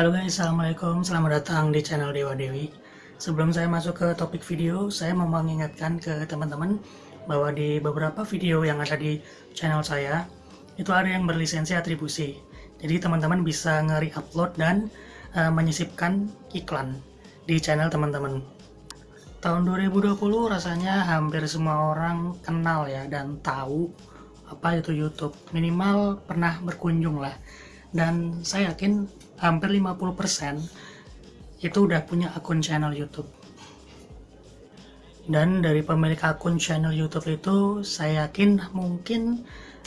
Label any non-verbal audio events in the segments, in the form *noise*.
Halo guys, Assalamualaikum, selamat datang di channel Dewa Dewi. Sebelum saya masuk ke topik video, saya mau mengingatkan ke teman-teman bahwa di beberapa video yang ada di channel saya itu ada yang berlisensi atribusi. Jadi teman-teman bisa nge-re-upload dan uh, menyisipkan iklan di channel teman-teman. Tahun 2020 rasanya hampir semua orang kenal ya dan tahu apa itu YouTube. Minimal pernah berkunjung lah. Dan saya yakin hampir 50% itu udah punya akun channel YouTube. Dan dari pemilik akun channel YouTube itu saya yakin mungkin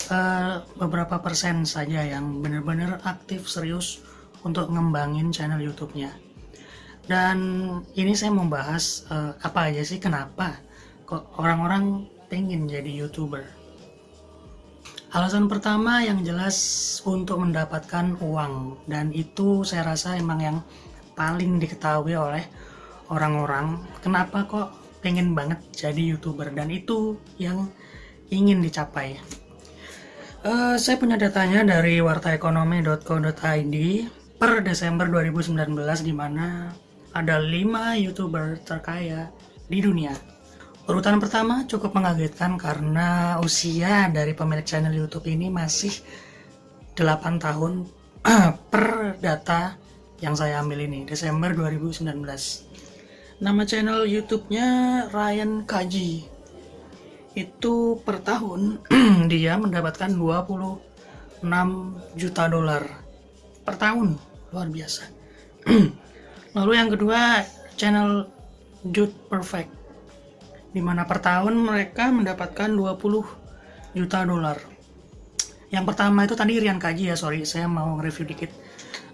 uh, beberapa persen saja yang benar-benar aktif serius untuk ngembangin channel YouTube-nya. Dan ini saya membahas uh, apa aja sih kenapa kok orang-orang pengen jadi YouTuber. Alasan pertama yang jelas untuk mendapatkan uang. Dan itu saya rasa emang yang paling diketahui oleh orang-orang. Kenapa kok pengen banget jadi youtuber? Dan itu yang ingin dicapai. Uh, saya punya datanya dari wartaekonomi.co.id per Desember 2019 di mana ada 5 youtuber terkaya di dunia Urutan pertama cukup mengagetkan karena usia dari pemilik channel YouTube ini masih 8 tahun *clears throat* per data yang saya ambil ini, Desember 2019. Nama channel YouTube-nya Ryan Kaji. Itu per tahun *clears throat* dia mendapatkan 26 juta dolar per tahun. Luar biasa. *clears throat* Lalu yang kedua, channel Jude Perfect di mana per tahun mereka mendapatkan 20 juta dolar. Yang pertama itu tadi Rian Kaji ya, sorry, saya mau review dikit.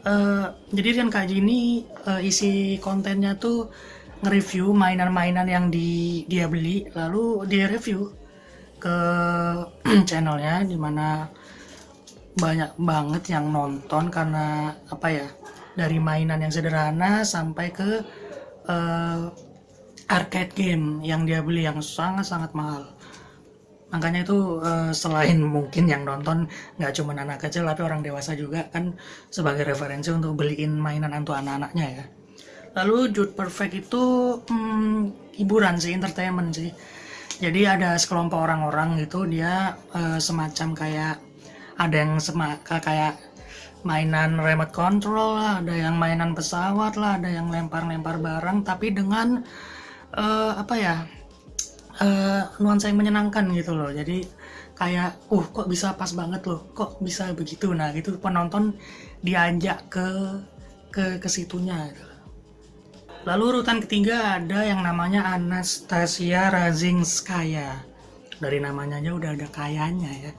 Uh, jadi Rian Kaji ini uh, isi kontennya tuh nge-review mainan-mainan yang di, dia beli, lalu dia review ke *clears throat* channelnya, di mana banyak banget yang nonton karena apa ya, dari mainan yang sederhana sampai ke uh, arcade game yang dia beli yang sangat-sangat mahal. Makanya itu uh, selain mungkin yang nonton nggak cuma anak kecil tapi orang dewasa juga kan sebagai referensi untuk beliin mainan untuk anak-anaknya ya. Lalu Jude Perfect itu hmm, hiburan sih entertainment sih. Jadi ada sekelompok orang-orang gitu dia uh, semacam kayak ada yang semaka kayak mainan remote control lah ada yang mainan pesawat lah ada yang lempar-lempar barang tapi dengan uh, apa ya uh, nuansa yang menyenangkan gitu loh. Jadi kayak uh kok bisa pas banget loh kok bisa begitu? Nah gitu. Penonton diajak ke ke ke situnya gitu. lalu urutan ketiga ada yang namanya Anastasia Razinskaya. Dari namanya aja udah ada kayanya ya.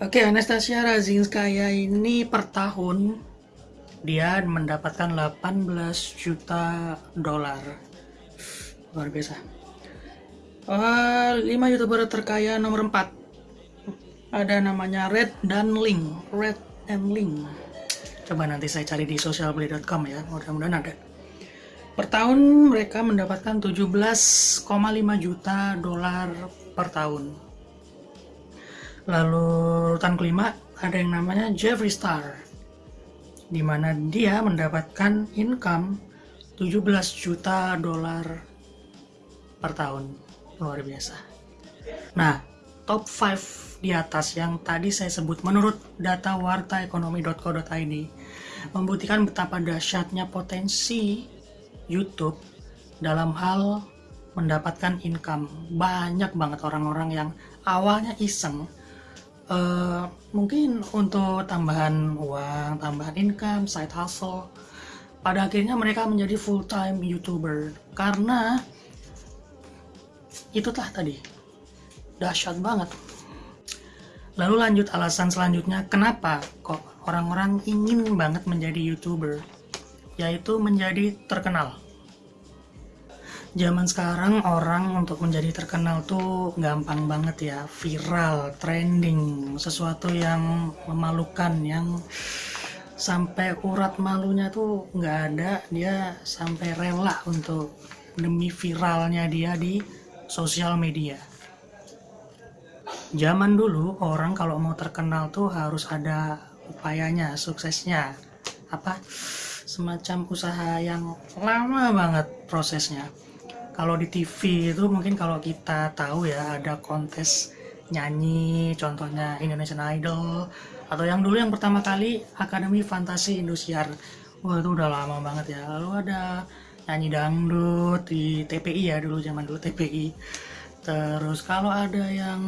Oke, Anastasia Razinskaya ini per tahun dia mendapatkan 18 juta dolar luar biasa. Uh, 5 youtuber terkaya nomor 4 ada namanya Red dan Link Red and Link coba nanti saya cari di socialplay.com ya mudah-mudahan ada. Per tahun mereka mendapatkan 17,5 juta dolar per tahun. Lalu urutan kelima ada yang namanya Jeffree Star di mana dia mendapatkan income 17 juta dolar per tahun. Luar biasa. Nah top 5 di atas yang tadi saya sebut menurut data wartaekonomi.co.id membuktikan betapa dahsyatnya potensi YouTube dalam hal mendapatkan income. Banyak banget orang-orang yang awalnya iseng uh, mungkin untuk tambahan uang, tambahan income, side hustle. Pada akhirnya mereka menjadi full time youtuber karena itu telah tadi. Dahsyat banget. Lalu lanjut alasan selanjutnya kenapa kok orang-orang ingin banget menjadi youtuber? Yaitu menjadi terkenal. Zaman sekarang orang untuk menjadi terkenal tuh gampang banget ya. Viral trending sesuatu yang memalukan yang sampai urat malunya tuh nggak ada. Dia sampai rela untuk demi viralnya dia di sosial media. Zaman dulu orang kalau mau terkenal tuh harus ada upayanya, suksesnya. Apa? semacam usaha yang lama banget prosesnya kalau di TV itu mungkin kalau kita tahu ya ada kontes nyanyi contohnya Indonesian Idol atau yang dulu yang pertama kali Akademi Fantasi Indosiar wah itu udah lama banget ya lalu ada nyanyi dangdut di TPI ya dulu zaman dulu TPI terus kalau ada yang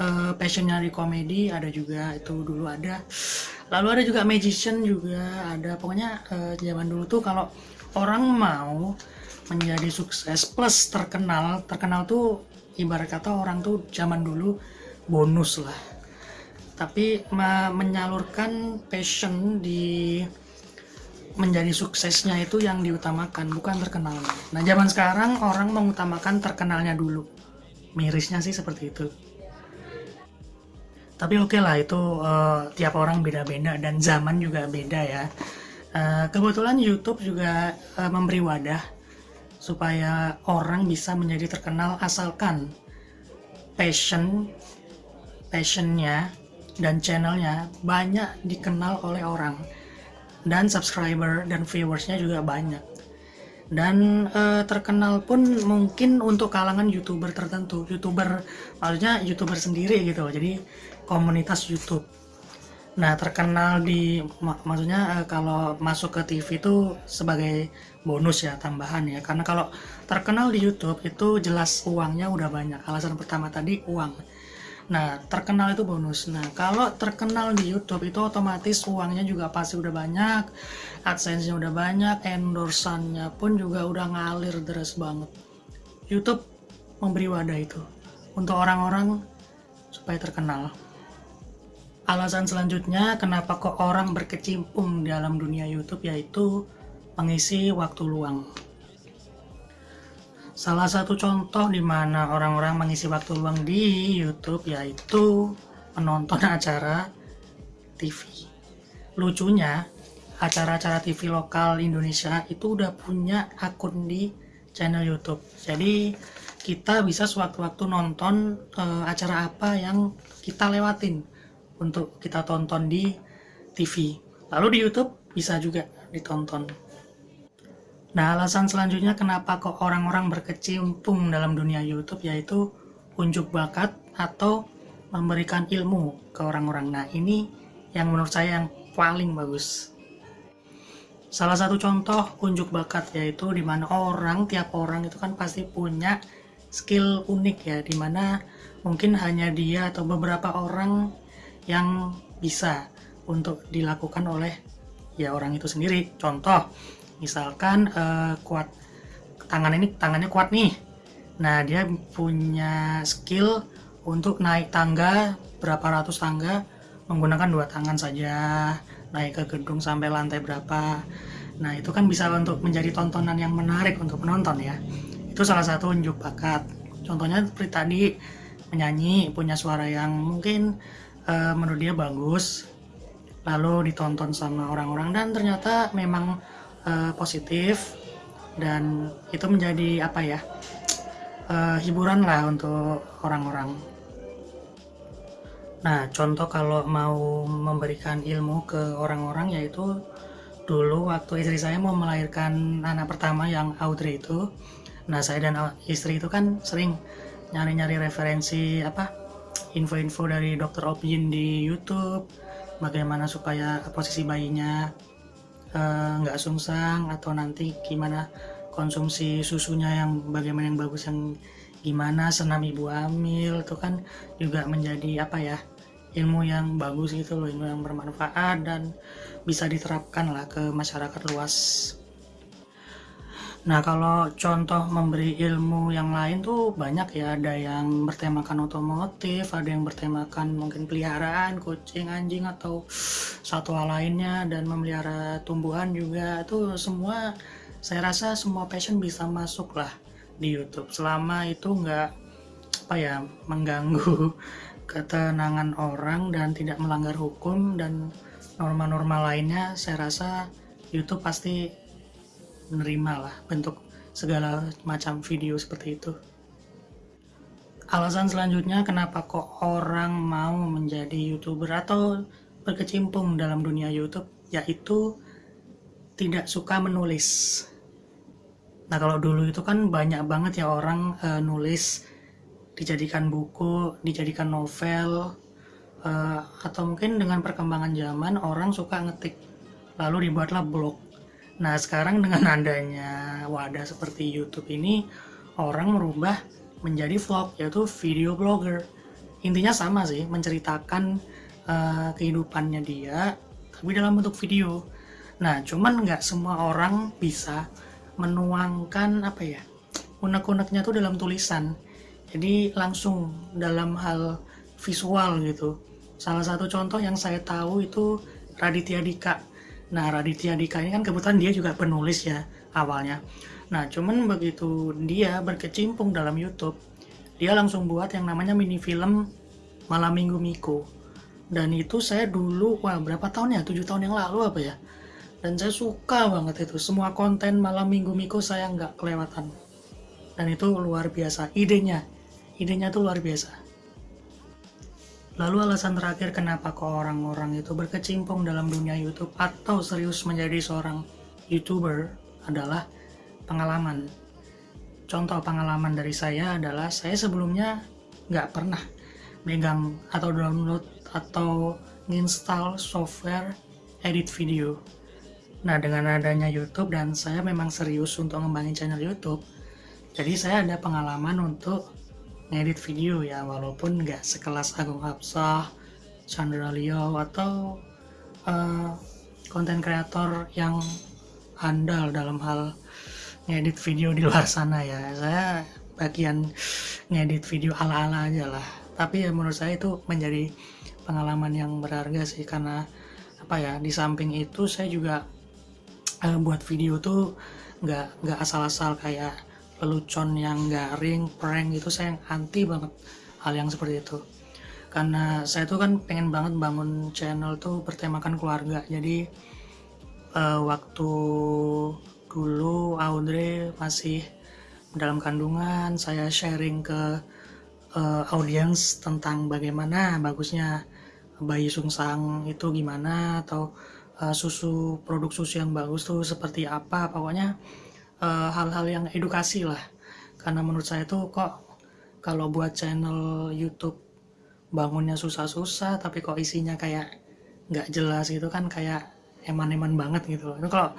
uh, passionnya di komedi ada juga. Itu dulu ada. Lalu ada juga magician juga ada. Pokoknya uh, zaman dulu tuh kalau orang mau menjadi sukses plus terkenal terkenal tuh ibarat kata orang tuh zaman dulu bonus lah. Tapi menyalurkan passion di menjadi suksesnya itu yang diutamakan bukan terkenalnya nah zaman sekarang orang mengutamakan terkenalnya dulu. Mirisnya sih seperti itu. Tapi oke okay lah itu uh, tiap orang beda-beda dan zaman juga beda ya. Uh, kebetulan YouTube juga uh, memberi wadah supaya orang bisa menjadi terkenal asalkan passion passionnya dan channelnya banyak dikenal oleh orang dan subscriber dan viewersnya juga banyak. Dan uh, terkenal pun mungkin untuk kalangan youtuber tertentu youtuber maksudnya youtuber sendiri gitu jadi komunitas YouTube. Nah terkenal di mak maksudnya uh, kalau masuk ke TV itu sebagai bonus ya tambahan ya. Karena kalau terkenal di YouTube itu jelas uangnya udah banyak. Alasan pertama tadi uang Nah, terkenal itu bonus. Nah, kalau terkenal di YouTube itu otomatis uangnya juga pasti udah banyak, AdSense-nya udah banyak, endorsannya pun juga udah ngalir deras banget. YouTube memberi wadah itu untuk orang-orang supaya terkenal. Alasan selanjutnya kenapa kok orang berkecimpung dalam dunia YouTube yaitu mengisi waktu luang. Salah satu contoh di mana orang-orang mengisi waktu luang di YouTube yaitu menonton *laughs* acara TV. Lucunya, acara-acara TV lokal Indonesia itu udah punya akun di channel YouTube. Jadi kita bisa sewaktu-waktu nonton uh, acara apa yang kita lewatin untuk kita tonton di TV. Lalu di YouTube bisa juga ditonton. Nah, alasan selanjutnya kenapa kok orang-orang berkecimpung dalam dunia YouTube yaitu unjuk bakat atau memberikan ilmu ke orang-orang. Nah, ini yang menurut saya yang paling bagus. Salah satu contoh unjuk bakat yaitu di mana orang, tiap orang itu kan pasti punya skill unik ya, di mana mungkin hanya dia atau beberapa orang yang bisa untuk dilakukan oleh ya orang itu sendiri. Contoh, misalkan uh, kuat tangan ini tangannya kuat nih. Nah dia punya skill untuk naik tangga berapa ratus tangga menggunakan dua tangan saja. Naik ke gedung sampai lantai berapa. Nah itu kan bisa untuk menjadi tontonan yang menarik untuk penonton ya. Itu salah satu unjuk bakat. Contohnya seperti tadi menyanyi punya suara yang mungkin uh, menurut dia bagus lalu ditonton sama orang-orang dan ternyata memang uh, positif dan itu menjadi apa ya uh, hiburan lah untuk orang-orang. Nah, contoh kalau mau memberikan ilmu ke orang-orang yaitu dulu waktu istri saya mau melahirkan anak pertama yang Audrey itu. Nah, saya dan istri itu kan sering nyari-nyari referensi apa info-info dari dokter Opjin di YouTube bagaimana supaya posisi bayinya nggak uh, sungsang atau nanti gimana konsumsi susunya yang bagaimana yang bagus yang gimana senam ibu hamil itu kan juga menjadi apa ya ilmu yang bagus gitu loh ilmu yang bermanfaat dan bisa diterapkan lah ke masyarakat luas Nah kalau contoh memberi ilmu yang lain tuh banyak ya. Ada yang bertemakan otomotif, ada yang bertemakan mungkin peliharaan, kucing, anjing atau satwa lainnya dan memelihara tumbuhan juga. Itu semua saya rasa semua passion bisa masuk lah di YouTube. Selama itu nggak apa ya mengganggu *laughs* ketenangan orang dan tidak melanggar hukum dan norma-norma lainnya saya rasa YouTube pasti menerima lah bentuk segala macam video seperti itu. Alasan selanjutnya kenapa kok orang mau menjadi youtuber atau berkecimpung dalam dunia YouTube yaitu tidak suka menulis. Nah kalau dulu itu kan banyak banget ya orang uh, nulis dijadikan buku, dijadikan novel, uh, atau mungkin dengan perkembangan zaman orang suka ngetik, lalu dibuatlah blog. Nah sekarang dengan adanya wadah seperti YouTube ini, orang merubah menjadi vlog, yaitu video blogger. Intinya sama sih, menceritakan uh, kehidupannya dia, tapi dalam bentuk video. Nah, cuman nggak semua orang bisa menuangkan apa ya, unek-uneknya tuh dalam tulisan jadi langsung dalam hal visual gitu salah satu contoh yang saya tahu itu Raditya Dika nah Raditya Dika ini kan kebetulan dia juga penulis ya awalnya. Nah cuman begitu dia berkecimpung dalam YouTube dia langsung buat yang namanya mini film Malam Minggu Miko dan itu saya dulu wah berapa tahun ya? Tujuh tahun yang lalu apa ya? Dan saya suka banget itu. Semua konten Malam Minggu Miko saya nggak kelewatan. Dan itu luar biasa. Idenya. Idenya tuh luar biasa lalu alasan terakhir kenapa kok orang-orang itu berkecimpung dalam dunia YouTube atau serius menjadi seorang YouTuber adalah pengalaman. Contoh pengalaman dari saya adalah saya sebelumnya nggak pernah megang atau download atau install software edit video. Nah dengan adanya YouTube dan saya memang serius untuk ngembangin channel YouTube jadi saya ada pengalaman untuk ngedit video ya walaupun nggak sekelas Agung Hapsah, Chandra Leo atau konten uh, kreator yang andal dalam hal ngedit video di luar sana ya. Saya bagian ngedit video ala-ala aja lah. Tapi ya menurut saya itu menjadi pengalaman yang berharga sih karena apa ya di samping itu saya juga uh, buat video tuh nggak nggak asal-asal kayak lelucon yang garing, prank itu saya anti banget hal yang seperti itu. Karena saya tuh kan pengen banget bangun channel tuh bertemakan keluarga. Jadi uh, waktu dulu Audrey masih dalam kandungan saya sharing ke uh, audiens tentang bagaimana bagusnya bayi sungsang itu gimana atau uh, susu produk susu yang bagus tuh seperti apa. Pokoknya Eh, hal-hal uh, yang edukasi lah. Karena menurut saya tuh kok kalau buat channel YouTube bangunnya susah-susah tapi kok isinya kayak nggak jelas gitu kan kayak eman-eman banget gitu itu kalau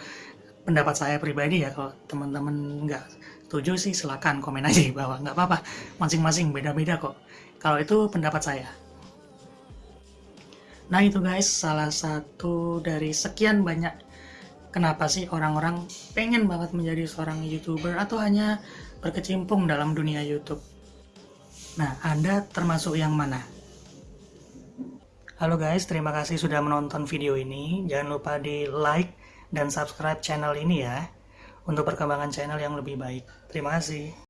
pendapat saya pribadi ya kalau teman-teman nggak setuju sih silakan komen aja di bawah. Nggak apa-apa masing-masing beda-beda kok. Kalau itu pendapat saya. Nah itu guys salah satu dari sekian banyak kenapa sih orang-orang pengen banget menjadi seorang youtuber atau hanya berkecimpung dalam dunia YouTube? Nah anda termasuk yang mana? Halo guys terima kasih sudah menonton video ini. Jangan lupa di like dan subscribe channel ini ya untuk perkembangan channel yang lebih baik. Terima kasih